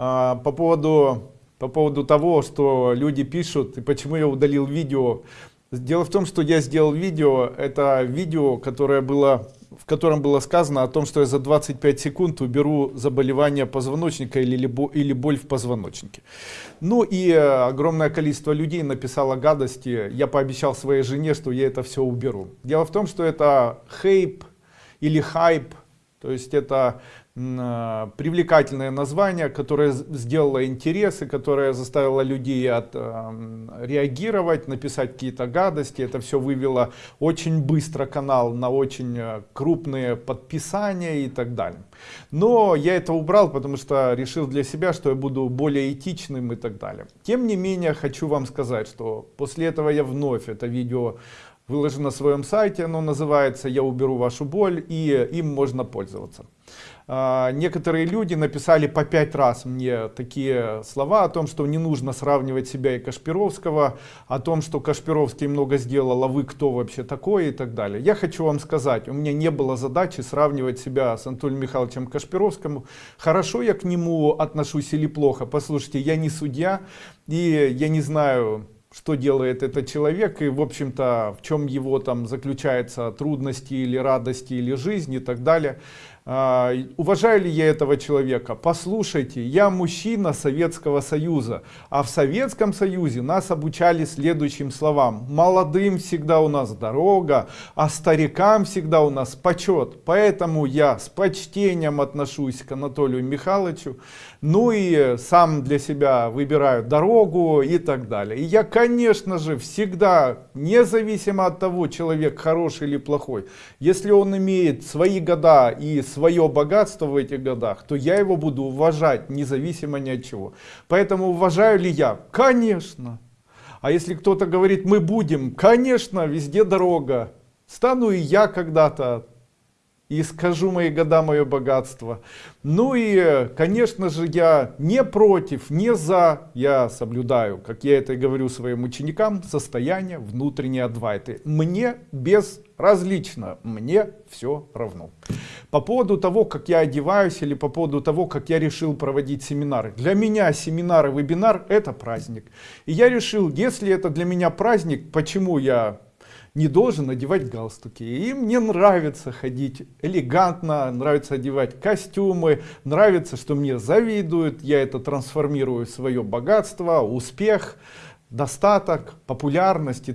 А, по поводу по поводу того что люди пишут и почему я удалил видео. Дело в том что я сделал видео. Это видео которое было в котором было сказано о том что я за 25 секунд уберу заболевание позвоночника или или боль в позвоночнике. Ну и э, огромное количество людей написало гадости. Я пообещал своей жене что я это все уберу. Дело в том что это хейп или хайп то есть это э, привлекательное название, которое сделало интересы, которое заставило людей от, э, реагировать, написать какие-то гадости. Это все вывело очень быстро канал на очень э, крупные подписания и так далее. Но я это убрал, потому что решил для себя, что я буду более этичным и так далее. Тем не менее, хочу вам сказать, что после этого я вновь это видео выложу на своем сайте, оно называется «Я уберу вашу боль» и им можно пользоваться. А, некоторые люди написали по пять раз мне такие слова о том, что не нужно сравнивать себя и Кашпировского, о том, что Кашпировский много сделал, а вы кто вообще такой и так далее. Я хочу вам сказать, у меня не было задачи сравнивать себя с Анатолием Михайловичем Кашпировским. Хорошо я к нему отношусь или плохо? Послушайте, я не судья и я не знаю что делает этот человек и в общем-то в чем его там заключаются трудности или радости или жизнь и так далее уважаю ли я этого человека? Послушайте я мужчина советского союза а в советском союзе нас обучали следующим словам. Молодым всегда у нас дорога а старикам всегда у нас почет поэтому я с почтением отношусь к анатолию михайловичу ну и сам для себя выбираю дорогу и так далее. И я конечно же всегда независимо от того человек хороший или плохой если он имеет свои года и свое богатство в этих годах, то я его буду уважать, независимо ни от чего. Поэтому уважаю ли я? Конечно. А если кто-то говорит, мы будем, конечно, везде дорога. Стану и я когда-то и скажу мои года мое богатство ну и конечно же я не против не за я соблюдаю как я это и говорю своим ученикам состояние внутренней адвайты мне безразлично мне все равно по поводу того как я одеваюсь или по поводу того как я решил проводить семинары для меня семинары вебинар это праздник и я решил если это для меня праздник почему я не должен одевать галстуки. И мне нравится ходить элегантно, нравится одевать костюмы, нравится, что мне завидуют, я это трансформирую в свое богатство, успех, достаток, популярность